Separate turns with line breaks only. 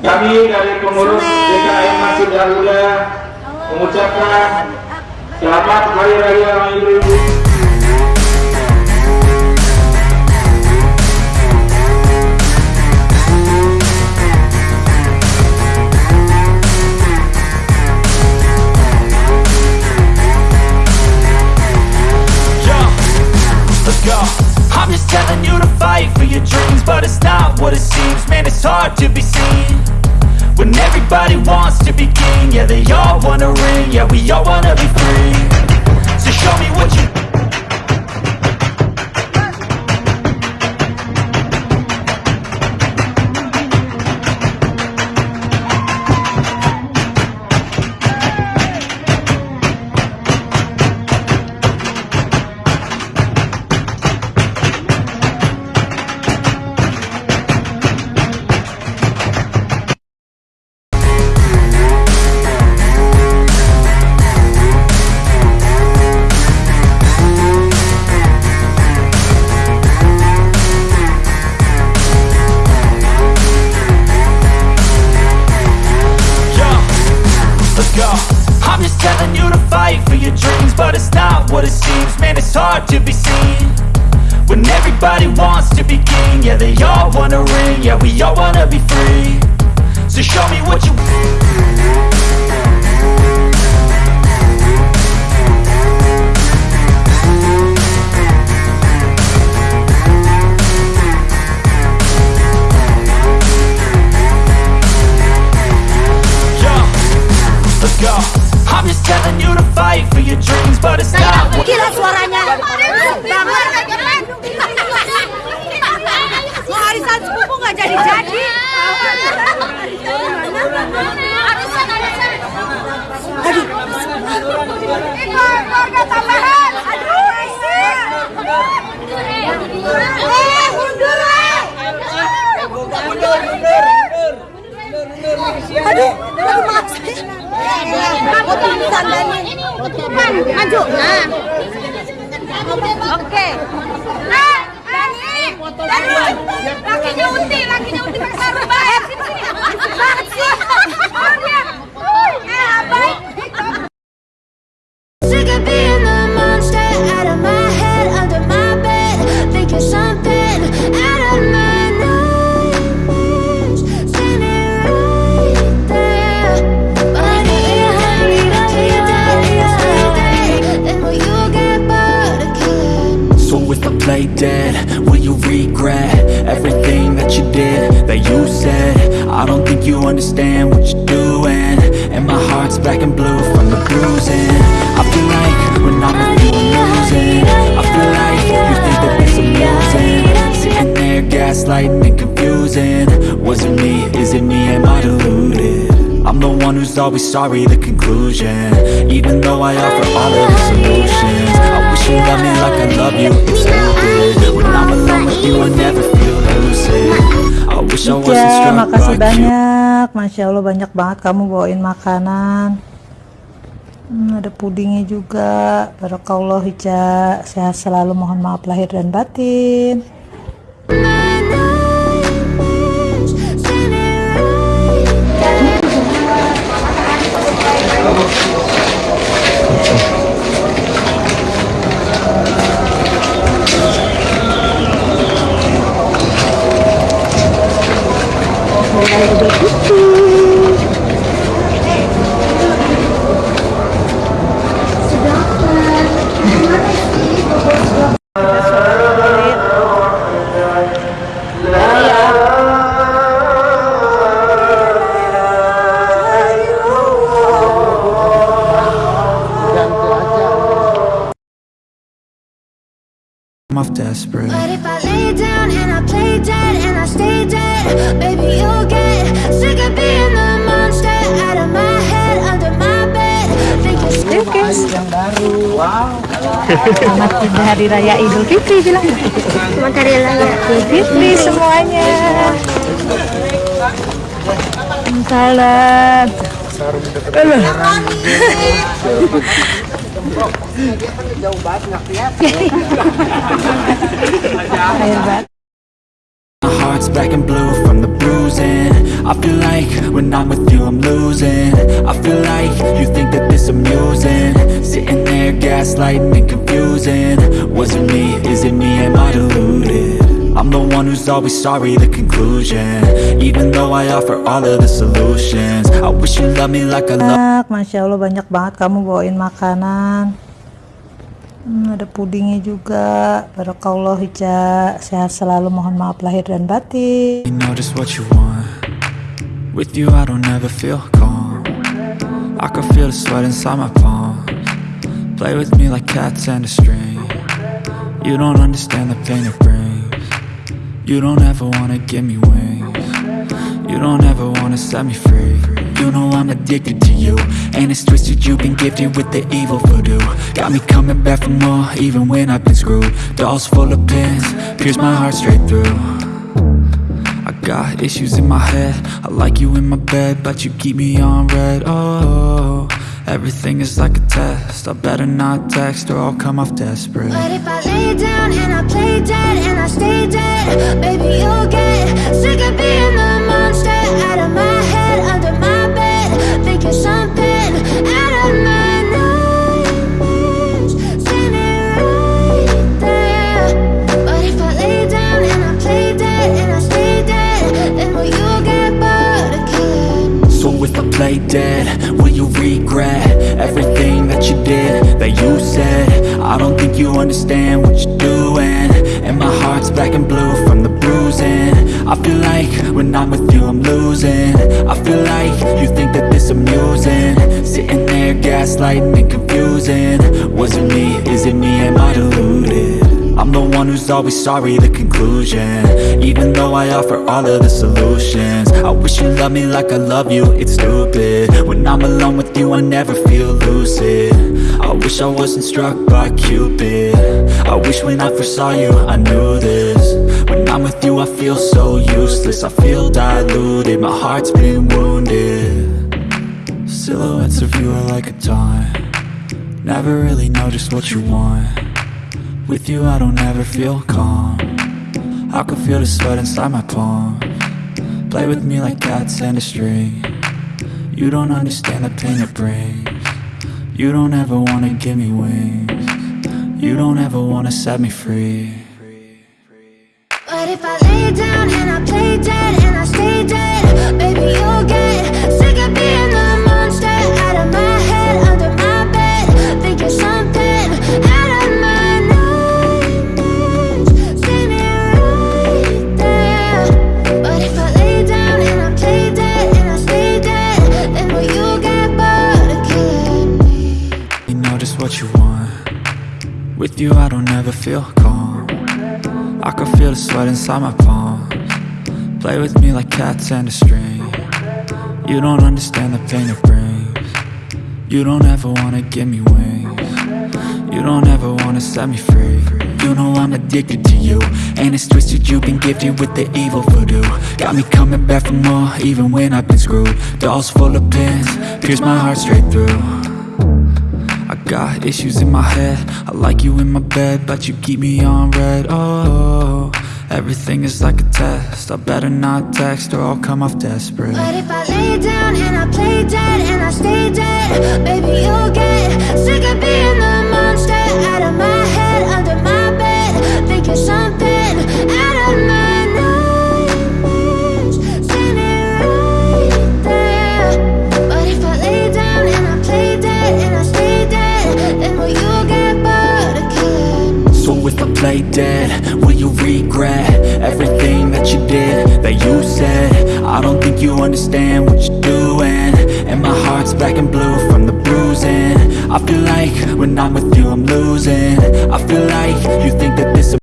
Kami dari pengurus DKM Masjid Al-Huda mengucapkan selamat hari raya Idul Fitri.
Hard to be seen when everybody wants to be king. Yeah, they all wanna ring. Yeah, we all wanna be it's hard to be seen when everybody wants to be king. Yeah, they all wanna ring. Yeah, we all wanna be free. So show me what you. Yo, let's go. I'm just telling you to fight for your dreams, but it's not what.
Gila suaranya. Banget. Mau arisan sepupu nggak jadi-jadi. Aduh. Keluarga tambahan. Eh, mundur, eh. Maju. Nah. Oke. Eh, Dani. Dani. Lakinya Unti, lakinya pakai sarung
understand what you're doing. And my heart's black and blue from the bruising. I feel like when I'm with you I'm losing. I feel like you think that this amusing. Sitting there gaslighting and confusing. Was it me? Is it me? Am I deluded? I'm the one who's always sorry, the conclusion. Even though I offer all of the solutions I you loved me like I love you, it's stupid When I'm alone with you, I never feel lucid I wish I wasn't
Ica,
struck
makasih banyak. Masya Allah banyak banget kamu bawain makanan. Hmm, ada pudingnya juga. Barakallah Ica. Sehat selalu. Mohon maaf lahir dan batin.
Off desperate
But if I lay down and I play dead and I stay dead, baby, you'll get sick of being the monster out of my head, under my bed. Thinking
yang baru. Wow. Selamat hari raya Idul Fitri bilang.
Selamat hari raya.
Idul Fitri semuanya. Salam. Bat.
heart's black and blue from the bruising. I feel like when I'm with you I'm losing. I feel like you think that this amusing. Sitting there gaslighting and confusing. Was it me, is it me, am I deluded? I'm the one who's always sorry, the conclusion. Even though I offer all of the solutions I wish you loved me like I love
Masya Allah banyak banget kamu bawain makanan. Hmm, ada pudingnya juga. Barakallah Ica. Sehat selalu mohon maaf lahir dan batin.
You know just what you want. With you I don't ever feel calm. I can feel the sweat inside my palms. Play with me like cats and a string. You don't understand the pain brings You don't ever wanna give me wings. You don't ever wanna set me free. You know I'm addicted to you And it's twisted. You've been gifted with the evil voodoo. Got me coming back for more even when I've been screwed. Dolls full of pins, pierce my heart straight through. I got issues in my head. I like you in my bed But you keep me on red. Oh, everything is like a test I better not text or I'll come off desperate
But if I lay down and I play dead and I stay dead, baby, you'll get sick of being the monster out of my head, under my bed, thinking something out of my nightmares, standing right there. But if I lay down and I play dead and I stay dead, then will you get bored killing?
So if I play dead, I don't think you understand what you're doing. And my heart's black and blue from the bruising. I feel like when I'm with you I'm losing. I feel like you think that this amusing. Sitting there gaslighting and confusing. Was it me, is it me, am I deluded? I'm the one who's always sorry, the conclusion. Even though I offer all of the solutions. I wish you loved me like I love you, it's stupid. When I'm alone with you, I never feel lucid. I wish I wasn't struck by Cupid. I wish when I first saw you, I knew this. When I'm with you, I feel so useless. I feel diluted, my heart's been wounded. Silhouettes of you are like a taunt. Never really know just what you want with you I don't ever feel calm. I can feel the sweat inside my palm. Play with me like cats and a string. You don't understand the pain it brings. You don't ever wanna give me wings. You don't ever wanna set me free.
But if I lay down and I play dead and I stay dead, baby, you'll get
feel calm. I can feel the sweat inside my palms. Play with me like cats and a string. You don't understand the pain it brings. You don't ever wanna give me wings. You don't ever wanna set me free. You know I'm addicted to you. And it's twisted you've been gifted with the evil voodoo. Got me coming back for more even when I've been screwed. Dolls full of pins, pierce my heart straight through got issues in my head. I like you in my bed But you keep me on red. Oh, everything is like a test. I better not text or I'll come off desperate.
But if I lay down and I play dead and I stay
Play dead, will you regret everything that you did, that you said? I don't think you understand what you're doing. And my heart's black and blue from the bruising. I feel like when I'm with you I'm losing. I feel like you think that this